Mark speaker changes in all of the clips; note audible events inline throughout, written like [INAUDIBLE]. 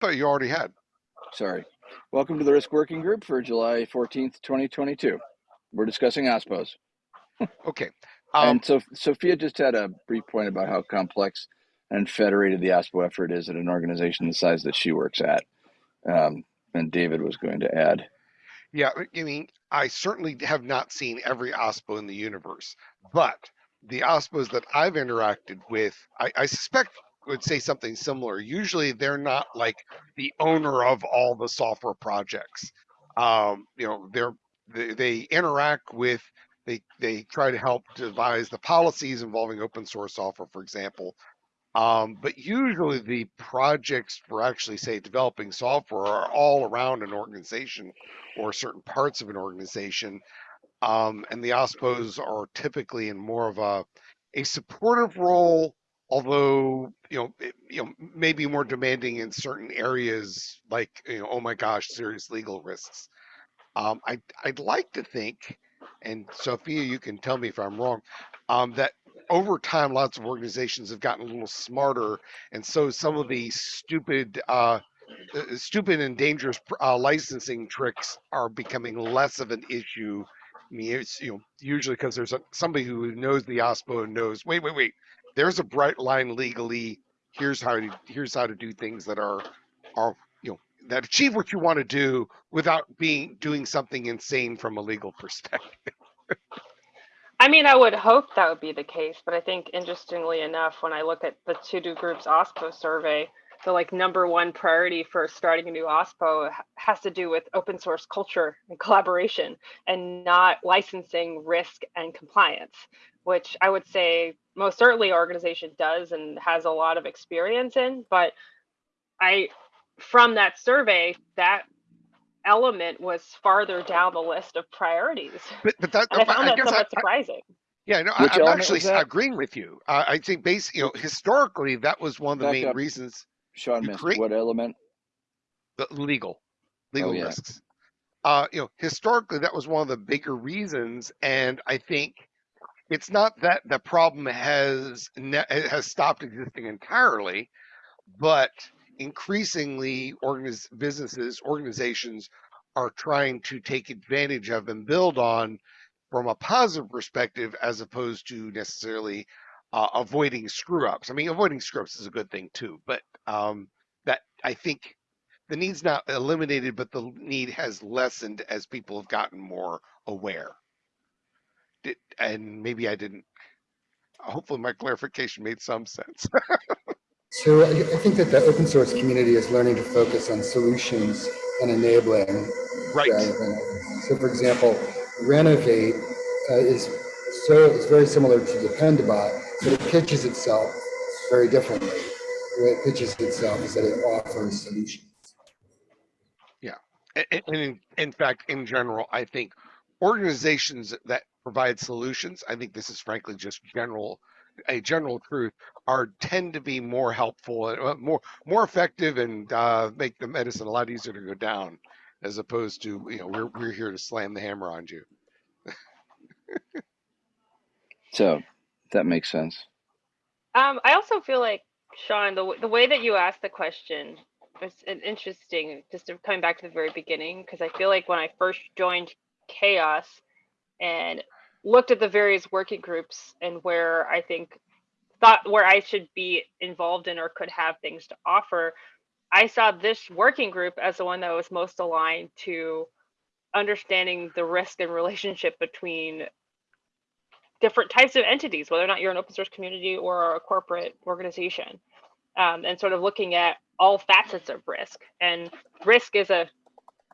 Speaker 1: Thought you already had.
Speaker 2: Sorry. Welcome to the Risk Working Group for July 14th, 2022. We're discussing OSPOs.
Speaker 1: Okay. Um,
Speaker 2: and so Sophia just had a brief point about how complex and federated the OSPO effort is at an organization the size that she works at. Um, and David was going to add.
Speaker 1: yeah, I mean, I certainly have not seen every OSPO in the universe, but the OSPOs that I've interacted with, I, I suspect would say something similar. Usually they're not like the owner of all the software projects. Um, you know, they're they, they interact with they they try to help devise the policies involving open source software, for example. Um, but usually the projects for actually say developing software are all around an organization or certain parts of an organization. Um, and the OSPOs are typically in more of a a supportive role although you know it, you know maybe more demanding in certain areas like you know oh my gosh serious legal risks. Um, I, i'd like to think and sophia you can tell me if i'm wrong um, that over time lots of organizations have gotten a little smarter and so some of the stupid uh, uh stupid and dangerous uh, licensing tricks are becoming less of an issue. I mean, it's you know usually because there's a, somebody who knows the OSPO and knows. Wait, wait, wait there's a bright line legally. Here's how to here's how to do things that are are you know that achieve what you want to do without being doing something insane from a legal perspective. [LAUGHS]
Speaker 3: I mean, I would hope that would be the case, but I think interestingly enough, when I look at the To Do Group's OSPO survey, the like number one priority for starting a new OSPO has to do with open source culture and collaboration and not licensing risk and compliance, which I would say most certainly organization does and has a lot of experience in but i from that survey that element was farther down the list of priorities
Speaker 1: but, but that, [LAUGHS]
Speaker 3: and i found
Speaker 1: I
Speaker 3: that somewhat I, surprising
Speaker 1: yeah, no, I, am actually agreeing with you. Uh, I think, basically, you know, historically, that was one of the Back main up. reasons.
Speaker 2: Sean missed create, what element?
Speaker 1: The legal, legal oh, yeah. risks. Uh, you know, historically, that was one of the bigger reasons, and I think it's not that the problem has has stopped existing entirely, but increasingly organiz- businesses organizations are trying to take advantage of and build on from a positive perspective as opposed to necessarily uh, avoiding screw ups. I mean, avoiding screw ups is a good thing too, but um, that I think the need's not eliminated, but the need has lessened as people have gotten more aware did, and maybe I didn't. Hopefully, my clarification made some sense. [LAUGHS]
Speaker 4: so I think that the open source community is learning to focus on solutions and enabling.
Speaker 1: Right.
Speaker 4: so, for example, Renovate uh, is so it's very similar to Dependabot, but it pitches itself very differently. The way it pitches itself is that it offers solutions.
Speaker 1: Yeah, and in, in fact, in general, I think organizations that provide solutions, I think this is frankly just general a general truth are tend to be more helpful and uh, more more effective and uh, make the medicine a lot easier to go down as opposed to you know we're we're here to slam the hammer on you.
Speaker 2: so that makes sense.
Speaker 3: Um, I also feel like Sean, the the way that you asked the question was interesting. Just coming back to the very beginning, because I feel like when I first joined CHAOSS, and looked at the various working groups and where I think thought where I should be involved in or could have things to offer, I saw this working group as the one that was most aligned to understanding the risk and relationship between different types of entities, whether or not you're an open source community or a corporate organization, um, and sort of looking at all facets of risk. And risk is a,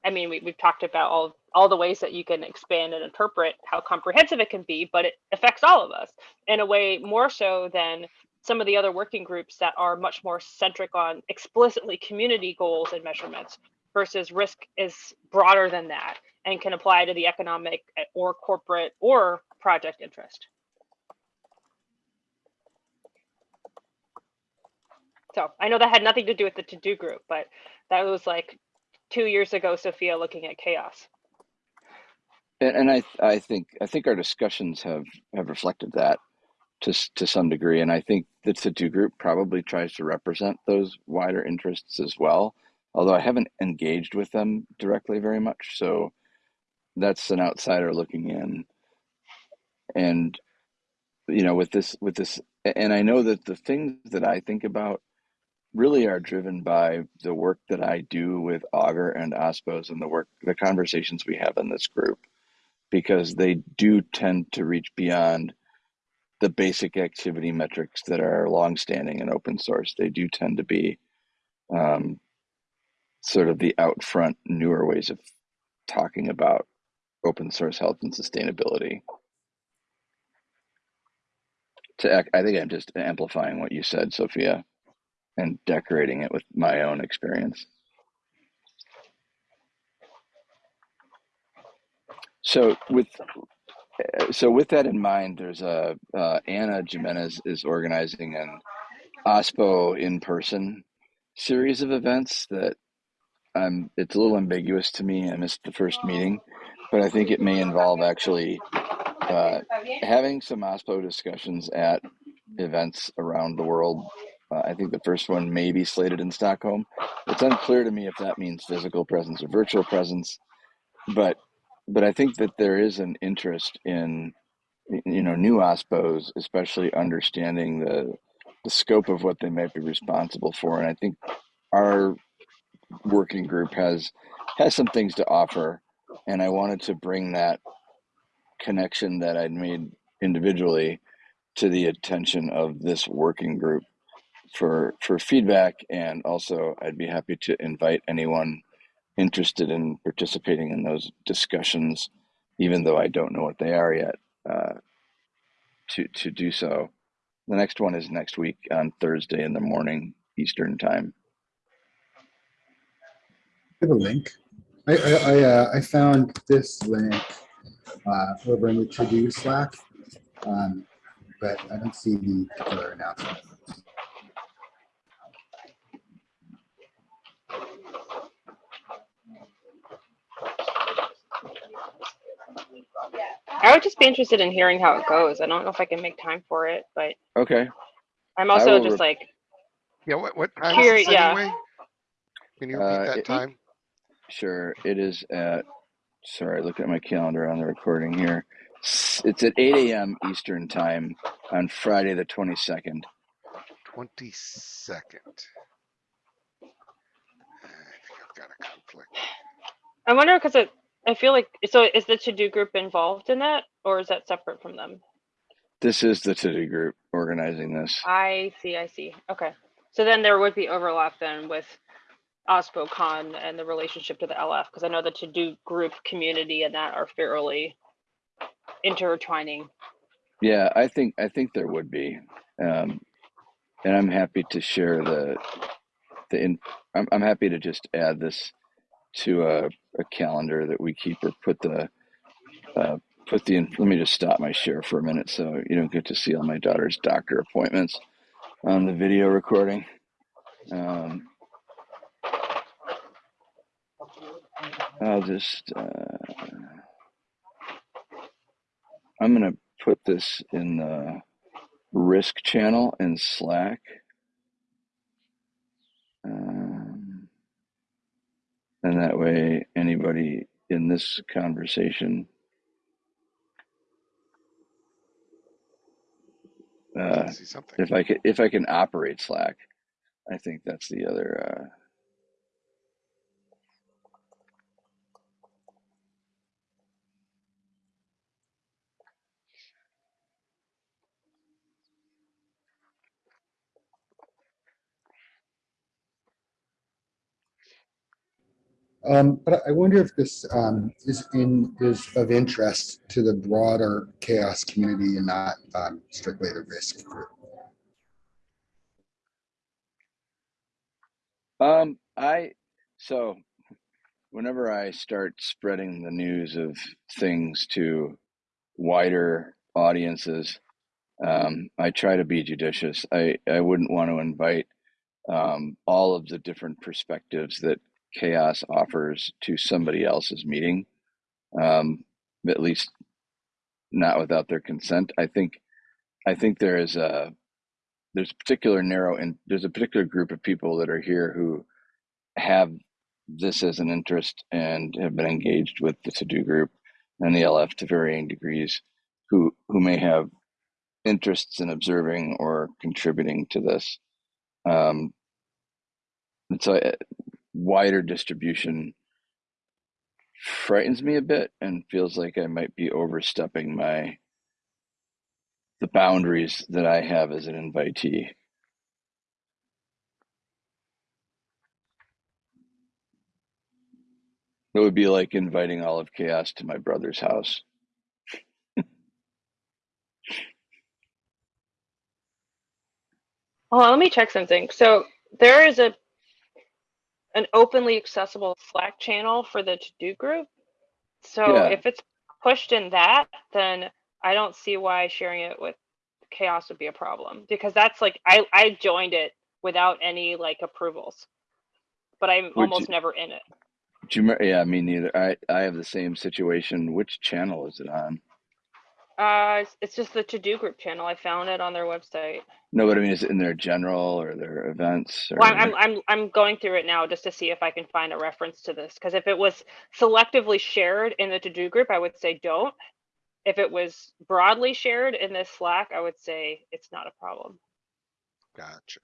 Speaker 3: I mean, we, we've talked about all all the ways that you can expand and interpret how comprehensive it can be, but it affects all of us in a way more so than some of the other working groups that are much more centric on explicitly community goals and measurements versus risk is broader than that and can apply to the economic eh, or corporate or project interest. So I know that had nothing to do with the to-do group, but that was like two years ago, Sophia looking at CHAOSS.
Speaker 2: And, I, I think, I think our discussions have have reflected that to to some degree, and I think the to do group probably tries to represent those wider interests as well. although I haven't engaged with them directly very much. So that's an outsider looking in. And you know, with this, with this, and I know that the things that I think about really are driven by the work that I do with Augur and OSPOs and the work, the conversations we have in this group, because they do tend to reach beyond the basic activity metrics that are longstanding in open source. They do tend to be um, sort of the out front, newer ways of talking about open source health and sustainability. To, I think I'm just amplifying what you said, Sophia, and decorating it with my own experience. So with so with that in mind, there's a uh, Ana Jimenez is organizing an OSPO in person series of events that um, it's a little ambiguous to me. I missed the first meeting, but I think it may involve actually uh, having some OSPO discussions at events around the world. Uh, I think the first one may be slated in Stockholm. It's unclear to me if that means physical presence or virtual presence, but but I think that there is an interest in you know new OSPOs, especially understanding the the scope of what they might be responsible for, and I think our working group has has some things to offer, and I wanted to bring that connection that I'd made individually to the attention of this working group for for feedback and also I'd be happy to invite anyone interested in participating in those discussions even though I don't know what they are yet uh, to to do so the next one is next week on Thursday in the morning Eastern time
Speaker 4: I have a link. I, I, I, uh, I found this link uh, over in the to-do Slack, um, but I don't see the particular announcement.
Speaker 3: I would just be interested in hearing how it goes. I don't know if I can make time for it, but
Speaker 2: okay
Speaker 3: I'm also just like
Speaker 1: Yeah, what, what time
Speaker 3: Here,
Speaker 1: is this
Speaker 3: yeah.
Speaker 1: anyway? Can you repeat
Speaker 2: Uh,
Speaker 1: that
Speaker 2: it-
Speaker 1: time?
Speaker 2: Sure. It is at, sorry, look at my calendar on the recording here. It's at 8 a.m. Eastern Time on Friday, the 22nd.
Speaker 1: 22nd. I think I've got a conflict.
Speaker 3: I wonder because it I feel like so is the to do group involved in that or is that separate from them?
Speaker 2: This is the to do group organizing this.
Speaker 3: I see, I see. Okay. So then there would be overlap then with OSPOCon and the relationship to the LF because I know the to do group community and that are fairly intertwining.
Speaker 2: Yeah, I think I think there would be, um, and I'm happy to share the the. In, I'm I'm happy to just add this to a, a calendar that we keep or put the uh, put the. Let me just stop my share for a minute so you don't get to see all my daughter's doctor appointments on the video recording. Um, I'll just. Uh, I'm gonna put this in the risk channel in Slack. And that way, anybody in this conversation, uh,
Speaker 1: I
Speaker 2: if I can, if I can operate Slack, I think that's the other. Uh,
Speaker 4: Um, but I wonder if this um, is in is of interest to the broader CHAOSS community and not um, strictly the risk group.
Speaker 2: Um, I so whenever I start spreading the news of things to wider audiences, um, I try to be judicious. I I wouldn't want to invite um, all of the different perspectives that CHAOSS offers to somebody else's meeting, um, at least not without their consent. I think I think there is a there's a particular narrow and there's a particular group of people that are here who have this as an interest and have been engaged with the to do group and the LF to varying degrees who who may have interests in observing or contributing to this. Um, and so uh, wider distribution frightens me a bit and feels like I might be overstepping my the boundaries that I have as an invitee. It would be like inviting all of CHAOSS to my brother's house.
Speaker 3: Hold let me check something. So there is a an openly accessible Slack channel for the to do group. So
Speaker 2: Yeah.
Speaker 3: if it's pushed in that, then I don't see why sharing it with CHAOSS would be a problem because that's like I I joined it without any like approvals, but I'm
Speaker 2: Would
Speaker 3: almost
Speaker 2: you-
Speaker 3: never in it.
Speaker 2: You? Yeah, me neither. I I have the same situation. Which channel is it on?
Speaker 3: Uh, it's, it's just the to do group channel. I found it on their website.
Speaker 2: No, but I mean, is it in their general or their events? Or...
Speaker 3: Well, I'm I'm I'm going through it now just to see if I can find a reference to this. Because if it was selectively shared in the to do group, I would say don't. If it was broadly shared in this Slack, I would say it's not a problem.
Speaker 1: Gotcha.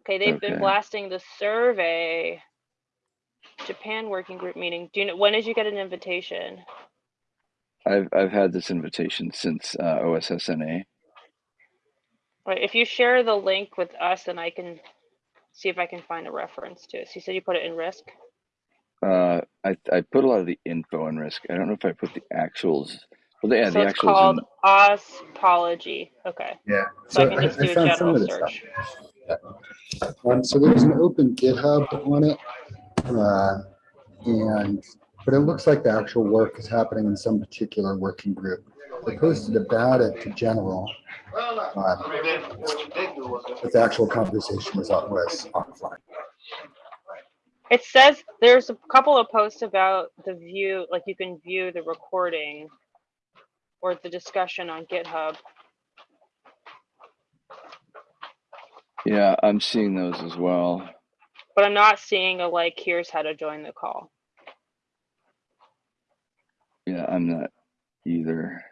Speaker 3: Okay, they've been blasting the survey. Japan working group meeting. Do you know when did you get an invitation?
Speaker 2: I've I've had this invitation since uh, OSSNA.
Speaker 3: Right, if you share the link with us, then I can see if I can find a reference to it. So you said you put it in risk.
Speaker 2: Uh, I I put a lot of the info in risk. I don't know if I put the actuals. Well, yeah,
Speaker 3: so
Speaker 2: the
Speaker 3: it's
Speaker 2: actuals.
Speaker 3: called
Speaker 2: in-
Speaker 3: Ospology. Okay,
Speaker 4: Yeah.
Speaker 3: so, I
Speaker 4: So
Speaker 3: can
Speaker 4: I,
Speaker 3: just
Speaker 4: I
Speaker 3: do a
Speaker 4: found
Speaker 3: general search.
Speaker 4: stuff. Um, so there's an open GitHub on it. Uh, and, but it looks like the actual work is happening in some particular working group. They posted about it to general. uh, But the actual conversation was on was offline.
Speaker 3: It says there's a couple of posts about the view, like you can view the recording or the discussion on GitHub.
Speaker 2: Yeah, I'm seeing those as well.
Speaker 3: But I'm not seeing a like, here's how to join the call.
Speaker 2: Yeah, I'm not either.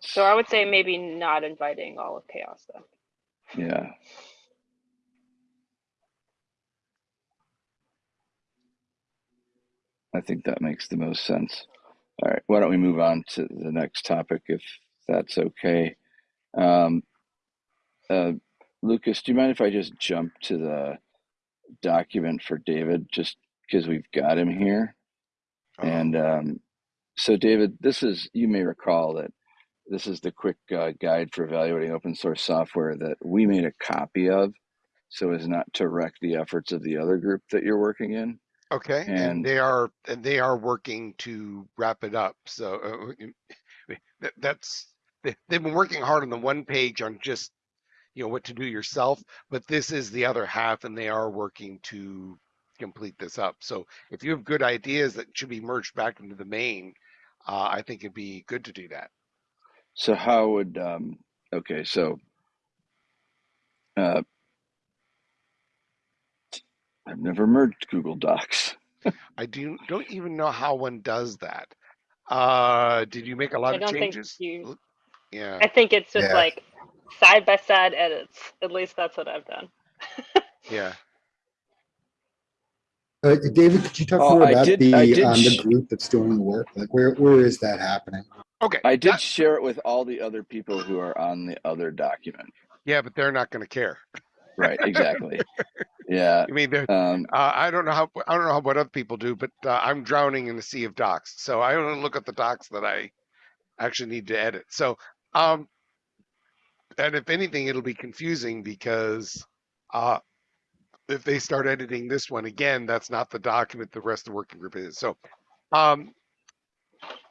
Speaker 3: So I would say maybe not inviting all of CHAOSS then.
Speaker 2: yeah. I think that makes the most sense. All right, why don't we move on to the next topic if that's okay? Um, uh, Lucas, do you mind if I just jump to the document for David just because we've got him here?
Speaker 1: Um,
Speaker 2: And um, so, David, this is, you may recall that this is the quick uh, guide for evaluating open source software that we made a copy of so as not to wreck the efforts of the other group that you're working in.
Speaker 1: Okay, and,
Speaker 2: And-
Speaker 1: they are and they are working to wrap it up. So uh, that, that's they, they've been working hard on the one page on just you know what to do yourself, but this is the other half, and they are working to complete this up. So if you have good ideas that should be merged back into the main, uh, I think it'd be good to do that.
Speaker 2: So, how would, um, okay, so uh, I've never merged Google Docs. [LAUGHS]
Speaker 1: I do don't even know how one does that. Uh, did you make a lot
Speaker 3: I
Speaker 1: of
Speaker 3: don't think
Speaker 1: changes?
Speaker 3: you,
Speaker 1: Yeah.
Speaker 3: I think it's just
Speaker 4: Yeah.
Speaker 3: like side by side edits. At least that's what I've done. [LAUGHS]
Speaker 1: Yeah.
Speaker 4: Uh, David, could you talk
Speaker 2: Oh,
Speaker 4: more
Speaker 2: I
Speaker 4: about
Speaker 2: did-
Speaker 4: the,
Speaker 2: I did
Speaker 4: um, the
Speaker 2: sh-
Speaker 4: group that's doing the work? Like where, where is that happening?
Speaker 1: Okay.
Speaker 2: I did
Speaker 1: that-
Speaker 2: share it with all the other people who are on the other document.
Speaker 1: yeah, but they're not going to care.
Speaker 2: Right, exactly. [LAUGHS] yeah.
Speaker 1: I mean, they're,
Speaker 2: Um,
Speaker 1: uh, I don't know how I don't know how, what other people do, but uh, I'm drowning in the sea of docs. So I don't look at the docs that I actually need to edit. So, um, and if anything, it'll be confusing because uh, if they start editing this one again, that's not the document the rest of the working group is. So, um,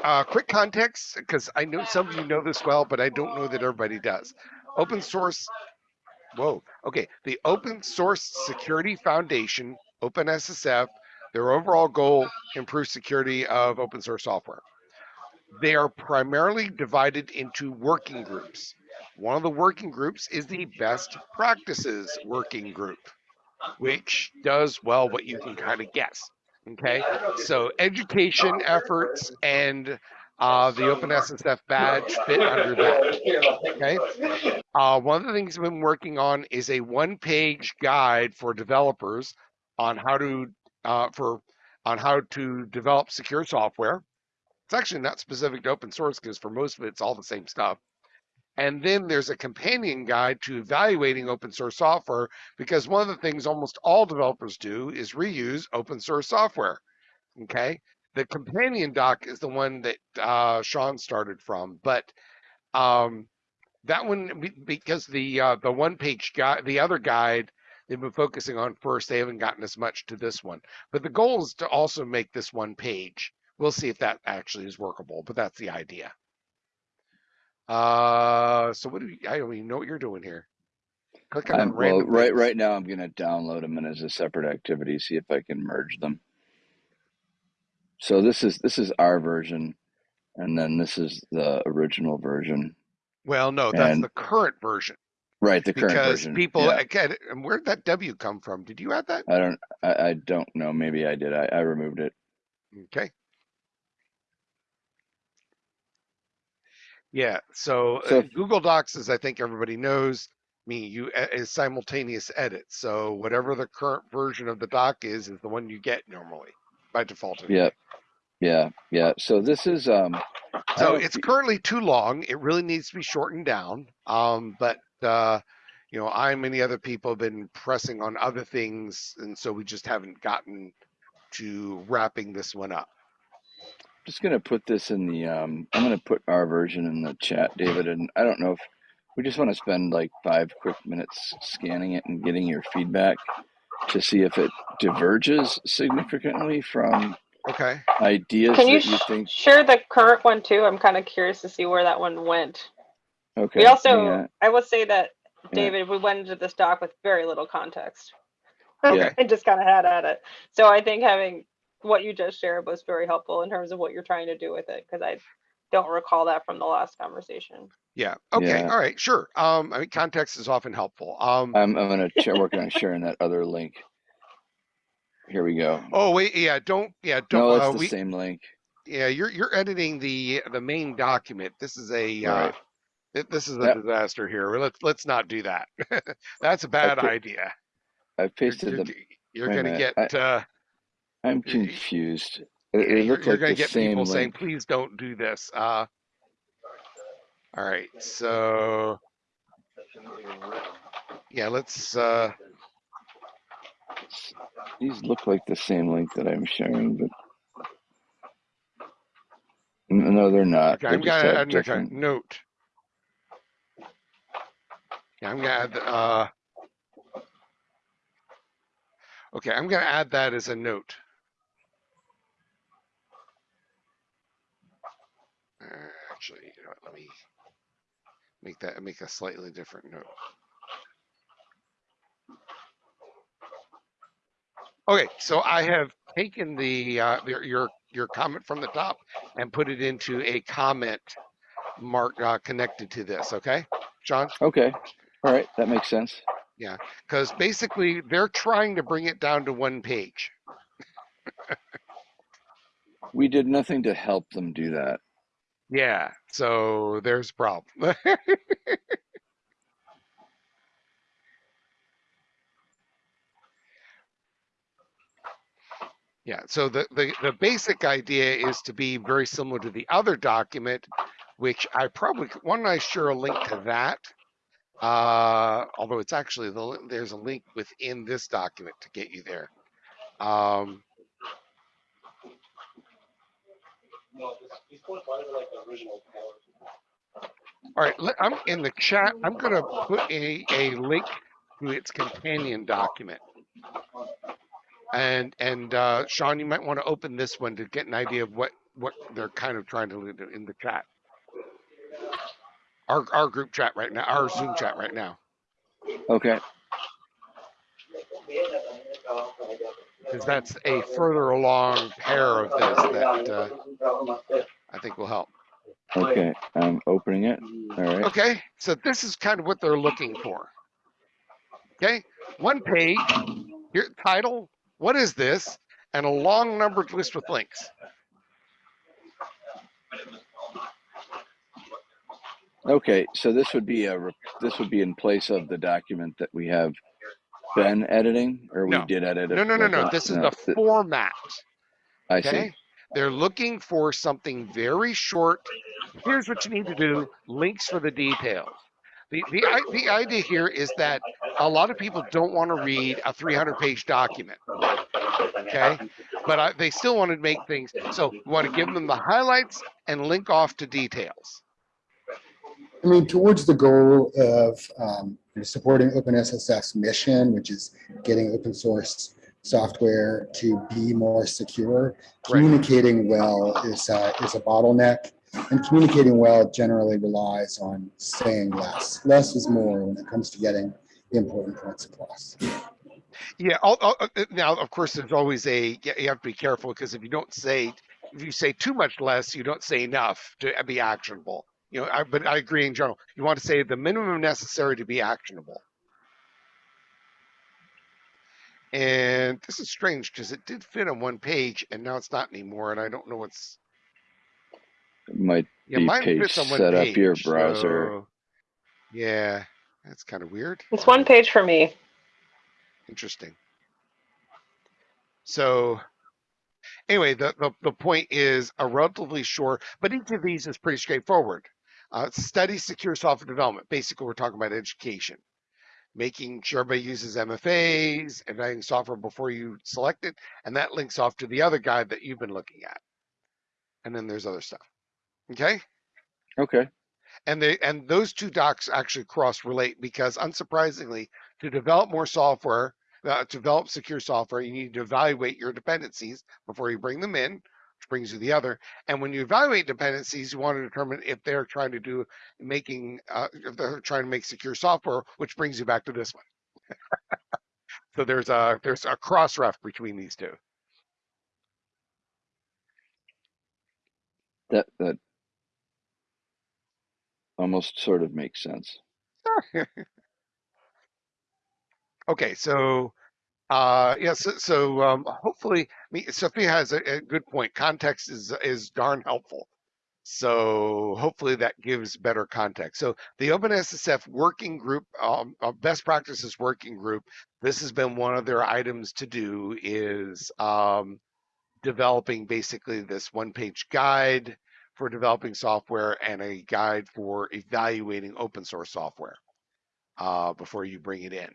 Speaker 1: uh, quick context, because I know some of you know this well, but I don't know that everybody does. Open source. Whoa. Okay. The Open Source Security Foundation, OpenSSF, their overall goal improve security of open source software. They are primarily divided into working groups. One of the working groups is the best practices working group. Which does well what you can kind of guess. Okay, so education efforts and uh, the OpenSSF badge fit under that. Okay. Uh, one of the things I've been working on is a one-page guide for developers on how to uh, for on how to develop secure software. It's actually not specific to open source because for most of it, it's all the same stuff. And then there's a companion guide to evaluating open source software because one of the things almost all developers do is reuse open source software. Okay. The companion doc is the one that uh, Sean started from, but um, that one because the uh, the one page guide, the other guide they've been focusing on first, they haven't gotten as much to this one. But the goal is to also make this one page. We'll see if that actually is workable, but that's the idea. Uh, so what do you, I don't even know what you're doing here. Clicking
Speaker 2: I'm,
Speaker 1: on
Speaker 2: well, right
Speaker 1: things.
Speaker 2: right now I'm gonna download them and as a separate activity, see if I can merge them. So this is this is our version, and then this is the original version.
Speaker 1: Well, no, that's
Speaker 2: and-
Speaker 1: the current version
Speaker 2: Right, the current version
Speaker 1: because
Speaker 2: version.
Speaker 1: people
Speaker 2: Yeah.
Speaker 1: again. And where'd that W come from? Did you add that?
Speaker 2: I don't I, I don't know. Maybe I did. I, I removed it.
Speaker 1: Okay. Yeah. So,
Speaker 2: So
Speaker 1: uh,
Speaker 2: if-
Speaker 1: Google Docs, as I think everybody knows, me you uh, is simultaneous edit. So whatever the current version of the doc is, is the one you get normally by default. anyway.
Speaker 2: Yeah. Yeah, yeah. So this is um
Speaker 1: So it's currently too long. It really needs to be shortened down. Um, but uh, you know, I and many other people have been pressing on other things, and so we just haven't gotten to wrapping this one up.
Speaker 2: Just gonna put this in the um I'm gonna put our version in the chat, David, and I don't know if we just want to spend like five quick minutes scanning it and getting your feedback to see if it diverges significantly from
Speaker 1: Okay.
Speaker 2: ideas
Speaker 3: Can you,
Speaker 2: that you
Speaker 3: sh-
Speaker 2: think
Speaker 3: share the current one too? I'm kind of curious to see where that one went.
Speaker 2: okay.
Speaker 3: we also,
Speaker 2: hang on.
Speaker 3: I will say that
Speaker 2: Yeah.
Speaker 3: David, we went into this doc with very little context.
Speaker 2: Yeah. [LAUGHS]
Speaker 3: and just kind of had at it. So I think having what you just shared was very helpful in terms of what you're trying to do with it because I don't recall that from the last conversation.
Speaker 1: Yeah. Okay.
Speaker 2: Yeah.
Speaker 1: All right. Sure. Um, I mean, context is often helpful. Um,
Speaker 2: I'm I'm gonna ch- work on [LAUGHS] sharing that other link. Here we go.
Speaker 1: oh wait. Yeah. Don't. Yeah. Don't.
Speaker 2: No, it's
Speaker 1: uh,
Speaker 2: the
Speaker 1: we.
Speaker 2: same link.
Speaker 1: Yeah. You're you're editing the the main document. This is a. Uh,
Speaker 2: Right.
Speaker 1: th- this is a
Speaker 2: Yep.
Speaker 1: disaster here. Let's let's not do that. [LAUGHS] That's a bad
Speaker 2: Okay.
Speaker 1: idea.
Speaker 2: I
Speaker 1: You're,
Speaker 2: pasted
Speaker 1: you're,
Speaker 2: the.
Speaker 1: you're
Speaker 2: wait a
Speaker 1: gonna
Speaker 2: minute,
Speaker 1: get. uh,
Speaker 2: I'm confused. It, it
Speaker 1: you're, you're
Speaker 2: like
Speaker 1: gonna
Speaker 2: the
Speaker 1: get people saying, "Please don't do this." Uh, all right. So. Yeah. Let's. Uh,
Speaker 2: These look like the same link that I'm sharing, but no, they're not.
Speaker 1: Okay,
Speaker 2: They
Speaker 1: I'm gonna add note. Yeah, I'm gonna add, the, uh. Okay, I'm gonna add that as a note. Actually, you know what, let me make that, make a slightly different note. Okay, so I have taken the, uh, your, your, your comment from the top and put it into a comment mark, uh, connected to this, okay? John.
Speaker 2: Okay, all right, that makes sense.
Speaker 1: Yeah, because basically they're trying to bring it down to one page.
Speaker 2: We did nothing to help them do that.
Speaker 1: Yeah, so there's a problem. [LAUGHS] yeah, so the, the, the basic idea is to be very similar to the other document, which I probably, why don't I share a link to that? Uh, although it's actually, the there's a link within this document to get you there. Um, All right, I'm in the chat. I'm gonna put a, a link to its companion document. And and uh, Sean, you might want to open this one to get an idea of what what they're kind of trying to do in the chat. Our our group chat right now, our Zoom chat right now,
Speaker 2: Okay,
Speaker 1: because that's a further along pair of this that uh, I think will help.
Speaker 2: okay, I'm opening it. All right,
Speaker 1: Okay, so this is kind of what they're looking for. Okay, one page your title, what is this? And a long numbered list with links.
Speaker 2: Okay, so this would be a this would be in place of the document that we have been editing, or we
Speaker 1: No.
Speaker 2: did edit it.
Speaker 1: No, no, no, no. This is
Speaker 2: no,
Speaker 1: the format.
Speaker 2: I
Speaker 1: Okay.
Speaker 2: see.
Speaker 1: They're looking for something very short. Here's what you need to do links for the details. The, the, the idea here is that a lot of people don't want to read a 300 page document. Okay. But I, they still want to make things. So you want to give them the highlights and link off to details.
Speaker 4: I mean, towards the goal of um, supporting OpenSSF's mission, which is getting open source software to be more secure, communicating well is, uh, is a bottleneck. And communicating well generally relies on saying less. Less is more when it comes to getting the important points across.
Speaker 1: Yeah. I'll, I'll- uh, now, of course, there's always a, you have to be careful because if you don't say, if you say too much less, you don't say enough to be actionable. You know, I, but I agree in general. You want to say the minimum necessary to be actionable. And this is strange because it did fit on one page and now it's not anymore. And I don't know what's,
Speaker 2: It might
Speaker 1: yeah,
Speaker 2: Be
Speaker 1: mine
Speaker 2: page
Speaker 1: fits on one
Speaker 2: set up your browser.
Speaker 1: so- yeah, that's kind of weird.
Speaker 3: It's one page for me.
Speaker 1: Interesting. So anyway, the, the, the point is a relatively short, but each of these is pretty straightforward. Uh, study secure software development. Basically, we're talking about education, making sure everybody uses MFAs, evaluating software before you select it, and that links off to the other guide that you've been looking at. And then there's other stuff. Okay
Speaker 2: okay.
Speaker 1: and they and those two docs actually cross relate because unsurprisingly to develop more software uh, to develop secure software you need to evaluate your dependencies before you bring them in brings you the other and when you evaluate dependencies you want to determine if they're trying to do making uh, if they're trying to make secure software which brings you back to this one [LAUGHS] so there's a there's a cross ref between these two
Speaker 2: That that almost sort of makes sense. [LAUGHS]
Speaker 1: Okay, so uh yeah, so, so um hopefully Sophia has a, a good point. Context is is darn helpful. So hopefully that gives better context. So the OpenSSF working group, um, uh, best practices working group, this has been one of their items to do is um, developing basically this one page guide for developing software and a guide for evaluating open source software uh, before you bring it in.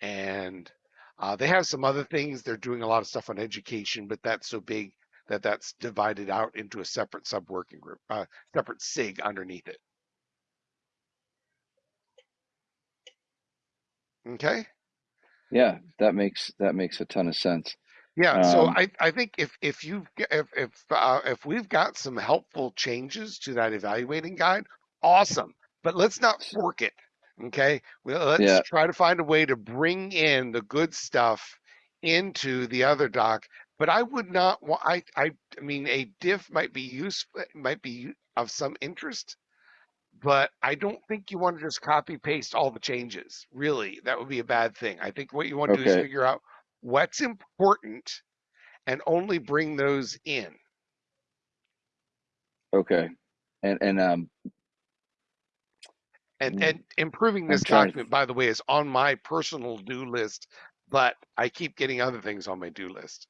Speaker 1: And uh, they have some other things. They're doing a lot of stuff on education, but that's so big that that's divided out into a separate sub working group, uh, separate SIG underneath it. Okay.
Speaker 2: Yeah, that makes that makes a ton of sense.
Speaker 1: Yeah, so
Speaker 2: Um,
Speaker 1: I, I think if if you if if uh, if we've got some helpful changes to that evaluating guide, awesome. But let's not fork it. Okay, well, let's
Speaker 2: Yeah.
Speaker 1: try to find a way to bring in the good stuff into the other doc. But I would not want. I I I mean, a diff might be useful, might be of some interest, but I don't think you want to just copy paste all the changes. Really, that would be a bad thing. I think what you want to do is figure out what's important and only bring those in.
Speaker 2: Okay. And and um
Speaker 1: And
Speaker 2: Mm.
Speaker 1: and improving this document, by the way, is on my personal do list, but I keep getting other things on my do list.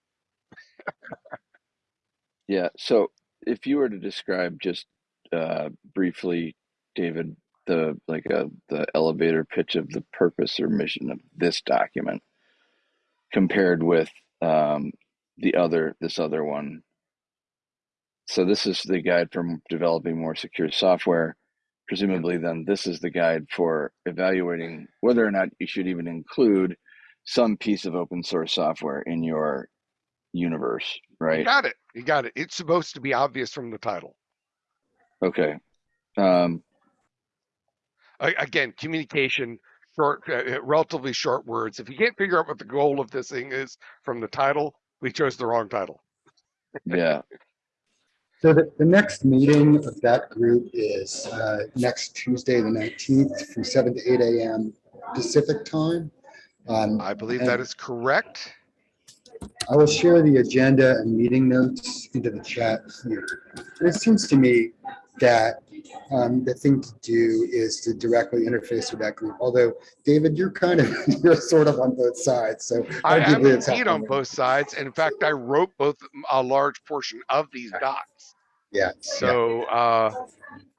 Speaker 2: yeah, so if you were to describe just uh briefly, David, the like uh, the elevator pitch of the purpose or mission of this document compared with um the other this other one. So this is the guide for developing more secure software. Presumably then this is the guide for evaluating whether or not you should even include some piece of open source software in your universe, right?
Speaker 1: You got it. You got it. It's supposed to be obvious from the title.
Speaker 2: Okay. Um,
Speaker 1: Again, communication, short, uh, relatively short words. If you can't figure out what the goal of this thing is from the title, we chose the wrong title.
Speaker 2: yeah. [LAUGHS]
Speaker 4: So the, the next meeting of that group is uh, next Tuesday, the 19th, from 7 to 8 a.m. Pacific time. Um,
Speaker 1: I believe that is correct.
Speaker 4: I will share the agenda and meeting notes into the chat here. It seems to me that um, the thing to do is to directly interface with that group. Although, David, you're kind of, [LAUGHS] you're sort of on both sides, so.
Speaker 1: I am
Speaker 4: arguably it's
Speaker 1: indeed on both sides. In fact, I wrote both a large portion of these docs.
Speaker 4: Yeah.
Speaker 1: So uh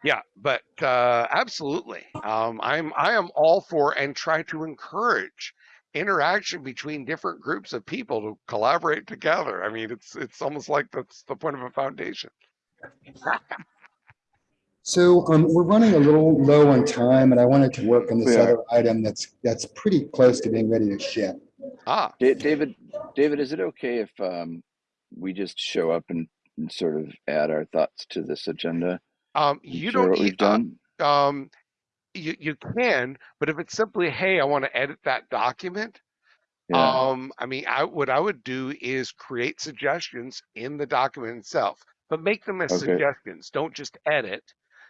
Speaker 1: yeah, but uh absolutely. Um I'm I am all for and try to encourage interaction between different groups of people to collaborate together. I mean, it's it's almost like that's the point of a foundation.
Speaker 4: So um, we're running a little low on time and I wanted to work on this
Speaker 2: We are.
Speaker 4: other item that's, that's pretty close to being ready to ship.
Speaker 1: Ah,
Speaker 2: Da- David, David, is it okay if um, we just show up and, and sort of add our thoughts to this agenda?
Speaker 1: um you don't
Speaker 2: what done.
Speaker 1: um you you can, but if it's simply hey, I want to edit that document,
Speaker 2: yeah.
Speaker 1: Um, I mean, I what I would do is create suggestions in the document itself, but make them as
Speaker 2: Okay.
Speaker 1: suggestions. Don't just edit,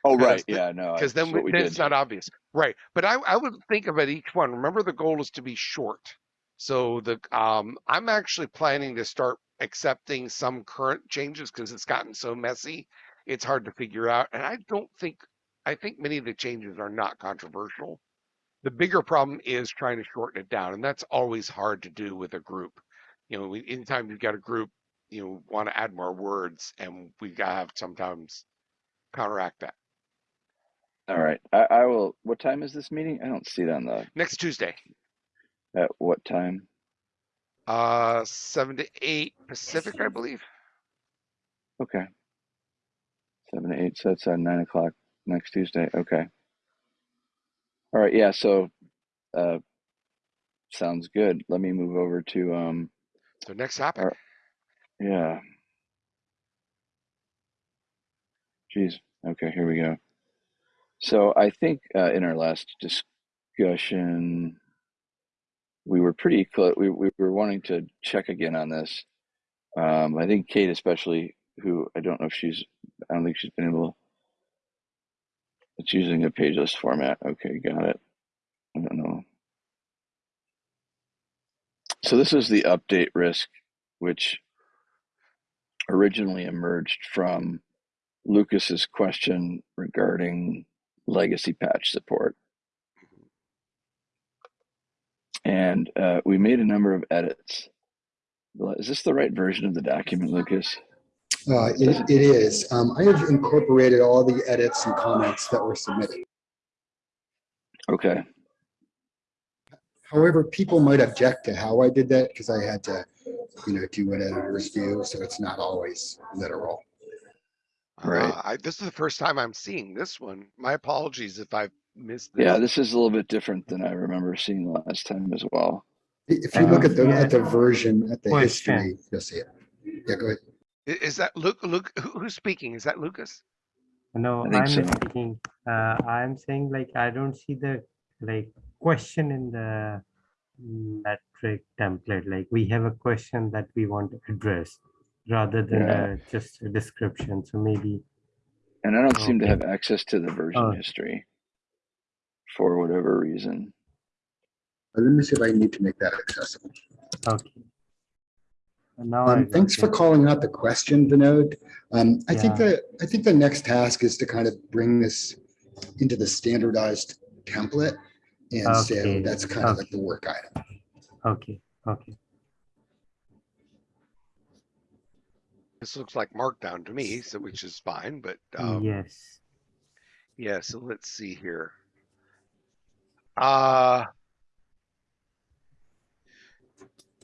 Speaker 2: oh, right.
Speaker 1: the-
Speaker 2: Yeah. No.
Speaker 1: because then, we then it's not obvious, right? But I I would think about each one. Remember, the goal is to be short. So the um, I'm actually planning to start accepting some current changes because it's gotten so messy. It's hard to figure out, and I don't think I think many of the changes are not controversial. The bigger problem is trying to shorten it down, and that's always hard to do with a group. You know, anytime you've got a group, you know, want to add more words, and we gotta have sometimes counteract that.
Speaker 2: All right. I, I will. What time is this meeting? I don't see it on the.
Speaker 1: Next Tuesday,
Speaker 2: At what time?
Speaker 1: Uh, seven to eight Pacific, I believe.
Speaker 2: Okay. Seven to eight. So that's at nine o'clock next Tuesday. Okay. All right. Yeah. So, uh, sounds good. Let me move over to um.
Speaker 1: So next topic.
Speaker 2: Right. Yeah. Geez. Okay, here we go. So I think uh, in our last discussion, we were pretty close. We, we were wanting to check again on this. Um, I think Kate, especially, who I don't know if she's, I don't think she's been able. It's using a pageless format. Okay, got it. I don't know. So this is the update risk, which originally emerged from Lucas's question regarding legacy patch support. And uh, we made a number of edits. Is this the right version of the document, Lucas?
Speaker 4: Uh, it, it is. Um, I have incorporated all the edits and comments that were submitted.
Speaker 2: Okay.
Speaker 4: However, people might object to how I did that because I had to, you know, do what editors do. So it's not always literal.
Speaker 2: All right.
Speaker 1: Uh, I, this is the first time I'm seeing this one. My apologies if I've missed this.
Speaker 2: Yeah, this is a little bit different than I remember seeing last time as well.
Speaker 4: If you look at the,
Speaker 5: Um,
Speaker 4: at the version, at the
Speaker 5: Question.
Speaker 4: history, you'll see it. Yeah, go ahead.
Speaker 1: Is that Luke? Luke, who's speaking? Is that Lucas?
Speaker 5: No,
Speaker 2: I think
Speaker 5: I'm
Speaker 2: so.
Speaker 5: speaking. Uh, I'm saying like I don't see the like question in the metric template. Like we have a question that we want to address rather than
Speaker 2: Yeah.
Speaker 5: uh, just a description. So maybe
Speaker 2: And I don't seem to have access to the version
Speaker 5: Oh.
Speaker 2: history for whatever reason.
Speaker 4: Let me see if I need to make that accessible.
Speaker 5: okay. Now
Speaker 4: Um, thanks for calling out the question, Vinod. Um, I think
Speaker 5: Yeah.
Speaker 4: that, I think the next task is to kind of bring this into the standardized template. And so that's kind of like the work item.
Speaker 5: Okay, okay.
Speaker 1: This looks like Markdown to me, so which is fine. But um,
Speaker 5: yes.
Speaker 1: Yeah, so let's see here. Uh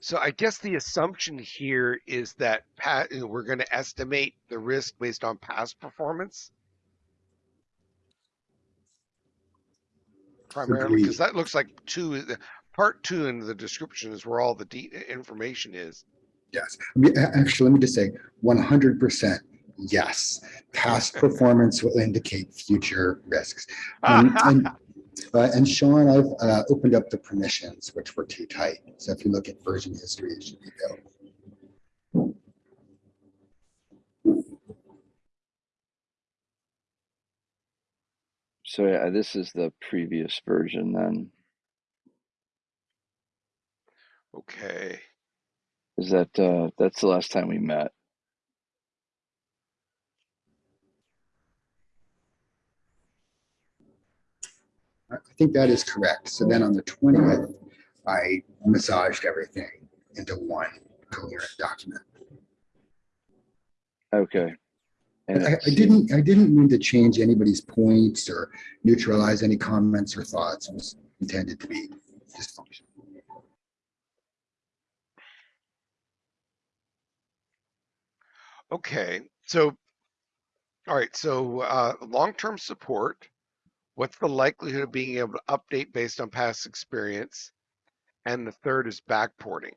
Speaker 1: so I guess the assumption here is that pat, we're going to estimate the risk based on past performance. Primarily, because that looks like two, part two in the description is where all the de- information is.
Speaker 4: Yes. Actually, let me just say one hundred percent, yes. Past [LAUGHS] performance will indicate future risks. Um, [LAUGHS] And uh, and Sean, I've uh, opened up the permissions, which were too tight. So if you look at version history, it should be available.
Speaker 2: So yeah, this is the previous version then.
Speaker 1: Okay.
Speaker 2: Is that uh, that's the last time we met?
Speaker 4: I I think that is correct. So then on the twentieth, I massaged everything into one coherent document.
Speaker 2: Okay. And
Speaker 4: I, I didn't, I didn't mean to change anybody's points or neutralize any comments or thoughts. It was intended to be dysfunctional.
Speaker 1: Okay. So, all right. So, uh, long-term support. What's the likelihood of being able to update based on past experience? And the third is backporting.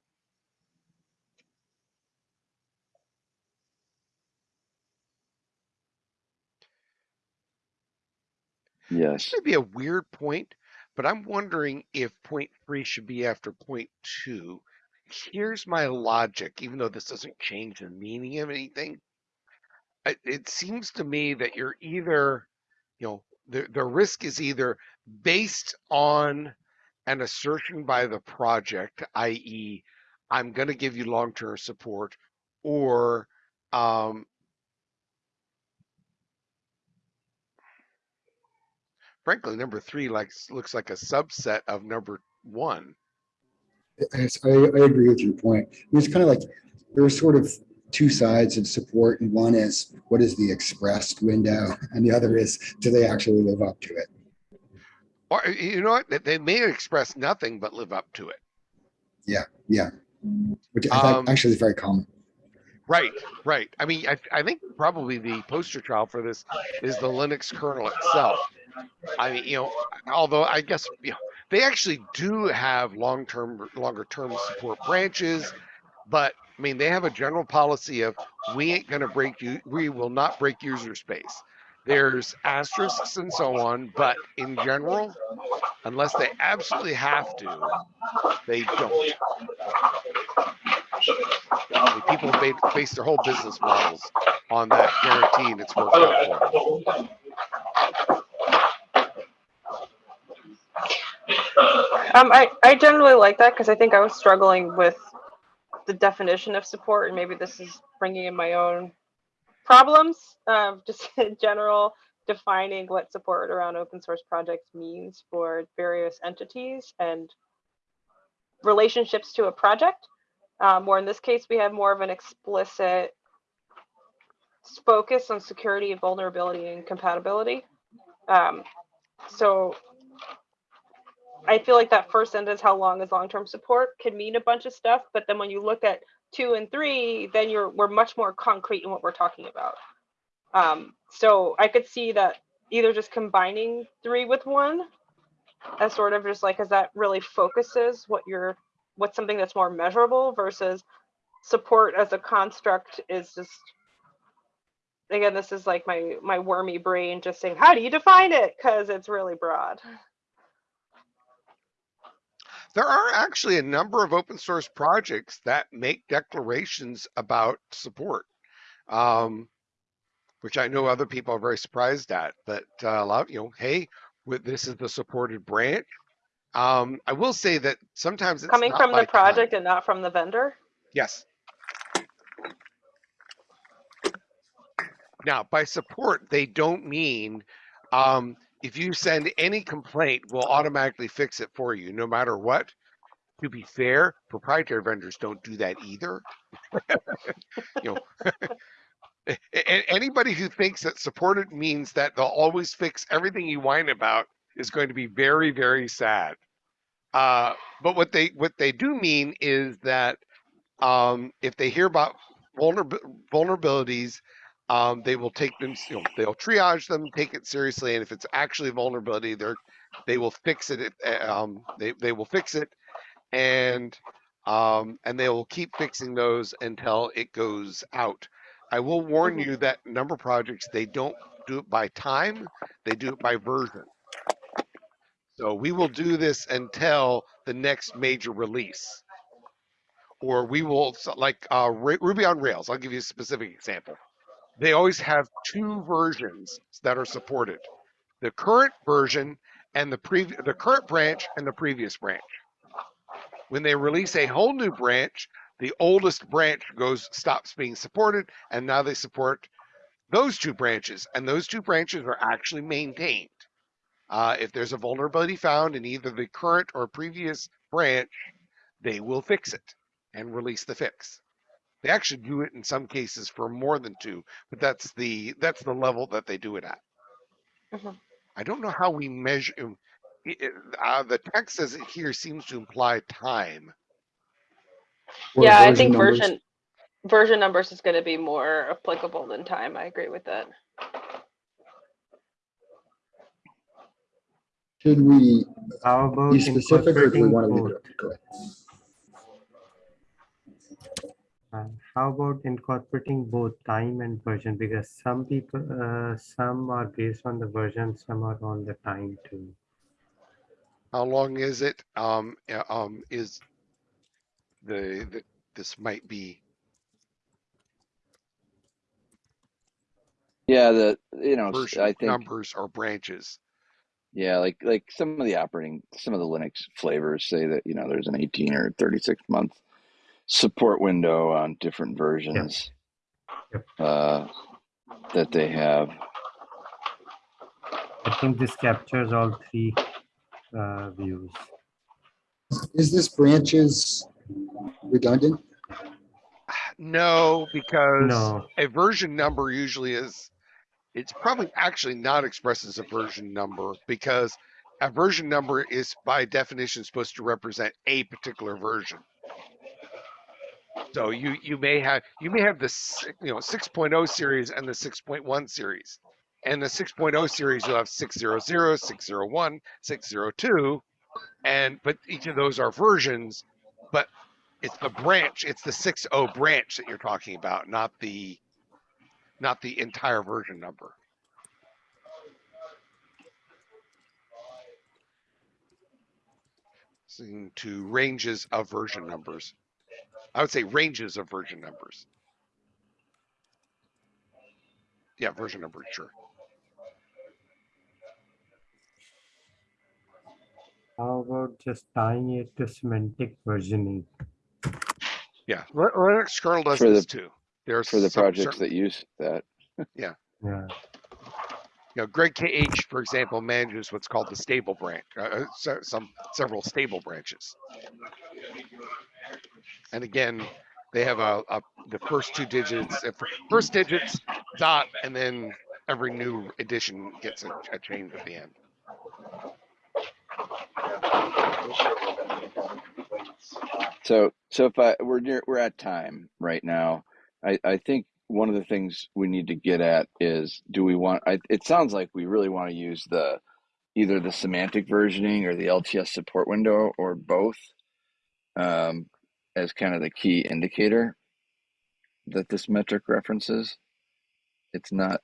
Speaker 2: Yes.
Speaker 1: This may be a weird point, but I'm wondering if point three should be after point two. Here's my logic, even though this doesn't change the meaning of anything. It, it seems to me that you're either, you know, the, the risk is either based on an assertion by the project, i.e., I'm going to give you long term support, or um, frankly, number three looks like a subset of number one.
Speaker 4: I, I agree with your point. It's kind of like, there are sort of two sides of support and one is what is the expressed window and the other is, do they actually live up to it?
Speaker 1: Or you know what? They- may express nothing but live up to it.
Speaker 4: Yeah. Yeah, which I
Speaker 1: Um,
Speaker 4: think actually is very common.
Speaker 1: Right, right. I mean, I, I think probably the poster child for this is the Linux kernel itself. I mean, you know, although I guess you know, they actually do have long-term, longer-term support branches, but I mean, they have a general policy of we ain't gonna break you, we will not break user space. There's asterisks and so on, but in general, unless they absolutely have to, they don't. I mean, people have ba- based their whole business models on that guarantee, and it's worked out for them.
Speaker 3: Um, I, I generally like that because I think I was struggling with the definition of support, and maybe this is bringing in my own problems. [LAUGHS] Just in general, defining what support around open source projects means for various entities and relationships to a project. Um, or in this case, we have more of an explicit focus on security, vulnerability, and compatibility. Um, so I feel like that first sentence, how long is long-term support, can mean a bunch of stuff, but then when you look at two and three, then you're we're much more concrete in what we're talking about. Um, so I could see that either just combining three with one, as sort of just like as that really focuses what you're what's something that's more measurable versus support as a construct is just again this is like my my wormy brain just saying how do you define it because it's really broad
Speaker 1: There are actually a number of open source projects that make declarations about support, um, which I know other people are very surprised at. But uh, a lot, you know, hey, with, this is the supported branch. Um, I will say that sometimes it's
Speaker 3: coming from the project
Speaker 1: time.
Speaker 3: and not from the vendor
Speaker 1: Yes. Now, by support, they don't mean um, if you send any complaint, we'll automatically fix it for you, no matter what. To be fair, proprietary vendors don't do that either. [LAUGHS] you know, [LAUGHS] anybody who thinks that supported means that they'll always fix everything you whine about is going to be very, very sad. Uh, but what they what they do mean is that um, if they hear about vulnerab- vulnerabilities, um, they will take them. You know, they'll triage them, take it seriously, and if it's actually a vulnerability, they're they will fix it. uh, Um, they they will fix it, and um, and they will keep fixing those until it goes out. I will warn
Speaker 3: Mhm.
Speaker 1: you that number projects they don't do it by time; they do it by version. So we will do this until the next major release or we will like uh, Ruby on Rails. I'll give you a specific example. They always have two versions that are supported: the current version and the the current branch and the previous branch. When they release a whole new branch, the oldest branch goes stops being supported, and now they support those two branches, and those two branches are actually maintained. Uh, if there's a vulnerability found in either the current or previous branch, they will fix it and release the fix. They actually do it in some cases for more than two, but that's the that's the level that they do it at.
Speaker 3: Mhm.
Speaker 1: I don't know how we measure. um, it- it- uh, the text says it here seems to imply time.
Speaker 3: Yeah, I think
Speaker 4: numbers.
Speaker 3: version version numbers is going to be more applicable than time. I agree with that.
Speaker 4: Should we
Speaker 5: How about
Speaker 4: be specific or do we want to leave
Speaker 5: both?
Speaker 4: it? up? Go ahead.
Speaker 5: Uh, how about incorporating both time and version? Because some people, uh, some are based on the version, some are on the time too.
Speaker 1: How long is it? Um, um, is the, the this might be
Speaker 2: Yeah, the you know
Speaker 1: version
Speaker 2: I think
Speaker 1: numbers or branches.
Speaker 2: yeah, like like some of the operating some of the Linux flavors say that you know there's an 18 or 36 month support window on different versions
Speaker 5: Yep.
Speaker 2: uh, that they have.
Speaker 5: I think this captures all three uh, views.
Speaker 4: Is this branches redundant?
Speaker 1: No, because
Speaker 5: No,
Speaker 1: a version number usually is it's probably actually not expressed as a version number because a version number is by definition supposed to represent a particular version. So you you may have you may have the you know 6.0 series and the 6.1 series. And the 6.0 series you'll have 600, 601, 602 and but each of those are versions but it's the branch it's the 6.0 branch that you're talking about not the not the entire version number. To ranges of version numbers i would say ranges of version numbers yeah version number sure
Speaker 5: how about just tying it to semantic versioning?
Speaker 1: yeah Li- linux kernel does
Speaker 2: For the-
Speaker 1: this too there's
Speaker 2: For the
Speaker 1: some
Speaker 2: projects
Speaker 1: certain-
Speaker 2: that use that,
Speaker 5: Yeah, Yeah.
Speaker 1: you know, Greg KH, for example, manages what's called the stable branch, uh, uh, some several stable branches. And again, they have a, a the first two digits, uh, first digits dot, and then every new edition gets a, a change at the end.
Speaker 2: So, so if I we're near we're at time right now, I I think one of the things we need to get at is do we want? I, it sounds like we really want to use the either the semantic versioning or the LTS support window or both um, as kind of the key indicator that this metric references. It's not.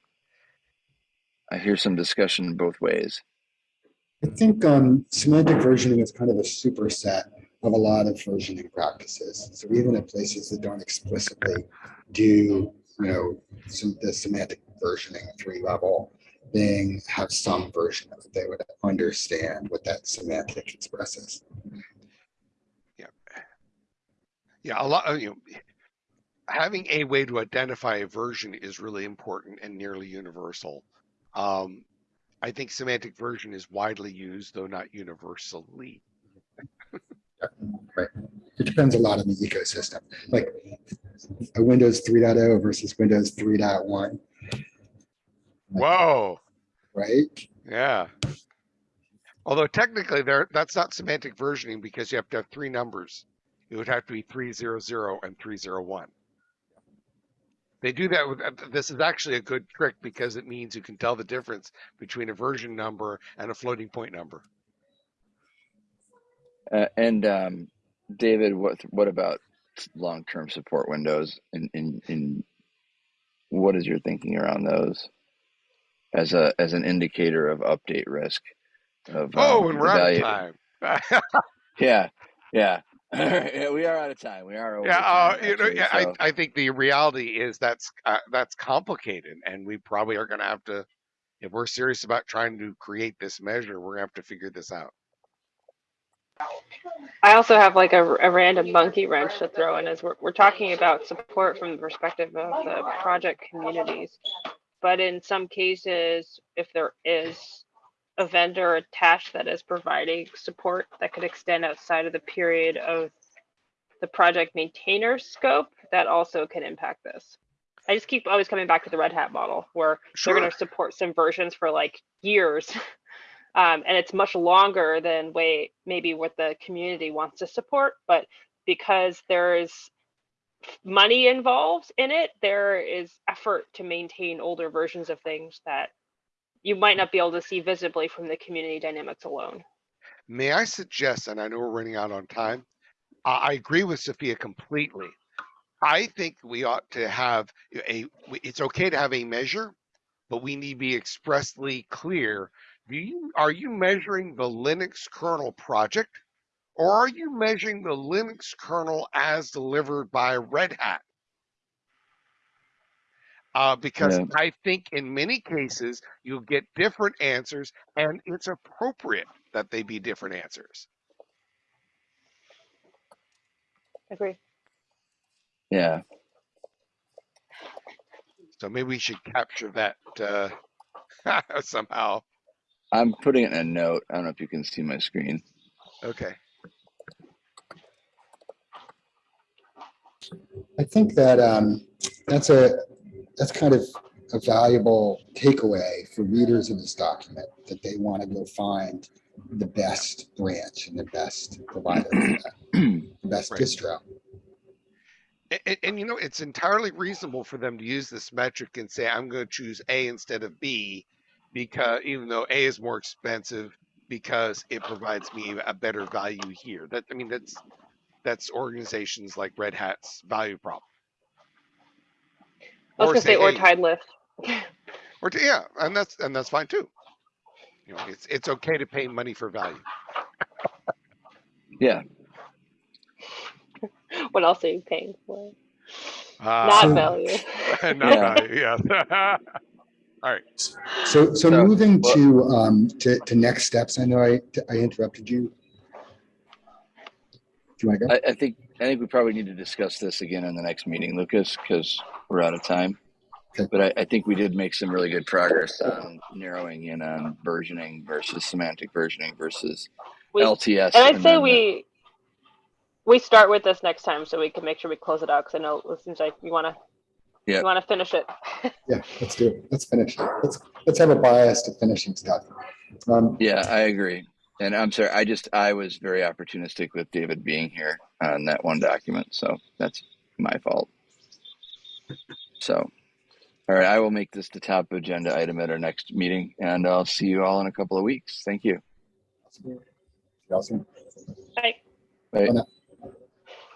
Speaker 2: I hear some discussion both ways.
Speaker 4: I think um, semantic versioning is kind of a superset of a lot of versioning practices. So even at places that don't explicitly do, you know, some the semantic versioning three level thing, have some version of it. They would understand what that semantic expresses.
Speaker 1: Yeah, a lot. of, You know, having a way to identify a version is really important and nearly universal. Um, I think semantic version is widely used, though not universally. Right.
Speaker 4: It depends a lot on the ecosystem, like a Windows 3.0 versus Windows 3.1,
Speaker 1: Whoa.
Speaker 4: right?
Speaker 1: Yeah. Although technically there that's not semantic versioning because you have to have three numbers. It would have to be 300 and 301. They do that with uh, this is actually a good trick because it means you can tell the difference between a version number and a floating point number.
Speaker 2: Uh, and um, David, what what about long term support windows? In, in in what is your thinking around those as a as an indicator of update risk? Of
Speaker 1: Oh,
Speaker 2: um,
Speaker 1: and we're out of time. [LAUGHS]
Speaker 2: Yeah, yeah. [LAUGHS] yeah, we are out of time. We are over.
Speaker 1: yeah, uh,
Speaker 2: time,
Speaker 1: you know,
Speaker 2: actually,
Speaker 1: yeah, I, I think the reality is that's uh, that's complicated, and we probably are going to have to, if we're serious about trying to create this measure, we're going to have to figure this out.
Speaker 3: I also have like a, a random monkey wrench to throw in as we're, we're talking about support from the perspective of the project communities. But in some cases, if there is a vendor attached that is providing support that could extend outside of the period of the project maintainer scope, that also can impact this. I just keep always coming back to the Red Hat model where they're going to support some versions for like years. [LAUGHS] Um, and it's much longer than way maybe what the community wants to support, but because there is money involved in it, there is effort to maintain older versions of things that you might not be able to see visibly from the community dynamics alone.
Speaker 1: May I suggest, and I know we're running out on time, I, agree with Sophia completely. I think we ought to have a, it's okay to have a measure, but we need to be expressly clear. Do you, are you measuring the Linux kernel project? Or are you measuring the Linux kernel as delivered by Red Hat? Uh, because
Speaker 2: Yeah.
Speaker 1: I think in many cases you'll get different answers, and it's appropriate that they be different answers.
Speaker 3: Agree.
Speaker 2: Yeah.
Speaker 1: So maybe we should capture that uh, [LAUGHS] somehow.
Speaker 2: I'm putting it in a note. I don't know if you can see my screen.
Speaker 1: Okay.
Speaker 4: I think that um, that's a that's kind of a valuable takeaway for readers of this document that they want to go find the best branch and the best provider, for that, the best
Speaker 1: Right.
Speaker 4: distro.
Speaker 1: And, and you know, it's entirely reasonable for them to use this metric and say, I'm going to choose A instead of B, because even though A is more expensive, because it provides me a better value here. That I mean, that's that's organizations like Red Hat's value prop.
Speaker 3: I was
Speaker 1: Or
Speaker 3: gonna say or
Speaker 1: hey,
Speaker 3: Tidelift.
Speaker 1: or to, yeah, and that's and that's fine too. You know, it's it's okay to pay money for value.
Speaker 2: Yeah. [LAUGHS]
Speaker 3: what else are you paying for?
Speaker 1: Uh,
Speaker 3: Not value. [LAUGHS]
Speaker 1: not [LAUGHS]
Speaker 2: Yeah.
Speaker 1: value. Yeah.
Speaker 4: So, so
Speaker 2: So,
Speaker 4: moving
Speaker 2: well-
Speaker 4: to, um, to, to next steps, I know I, I interrupted you. Do you want to go?
Speaker 2: I, I think I think we probably need to discuss this again in the next meeting, Lucas, because we're out of time.
Speaker 4: Okay.
Speaker 2: But I, I think we did make some really good progress on narrowing in on versioning versus semantic versioning versus
Speaker 3: We,
Speaker 2: LTS.
Speaker 3: and I'd say
Speaker 2: then the-
Speaker 3: we we start with this next time so we can make sure we close it out because I know it seems like you want to
Speaker 2: Yeah.
Speaker 3: you want to finish it. [LAUGHS]
Speaker 4: Yeah, let's do it. Let's finish it. Let's, let's have a bias to finishing stuff. Um,
Speaker 2: Yeah, I agree. And I'm sorry, I just I was very opportunistic with David being here on that one document, so that's my fault. So, all right, I will make this the top agenda item at our next meeting, and I'll see you all in a couple of weeks. Thank you.
Speaker 4: Awesome.
Speaker 3: Right.
Speaker 2: Bye.
Speaker 4: Bye now.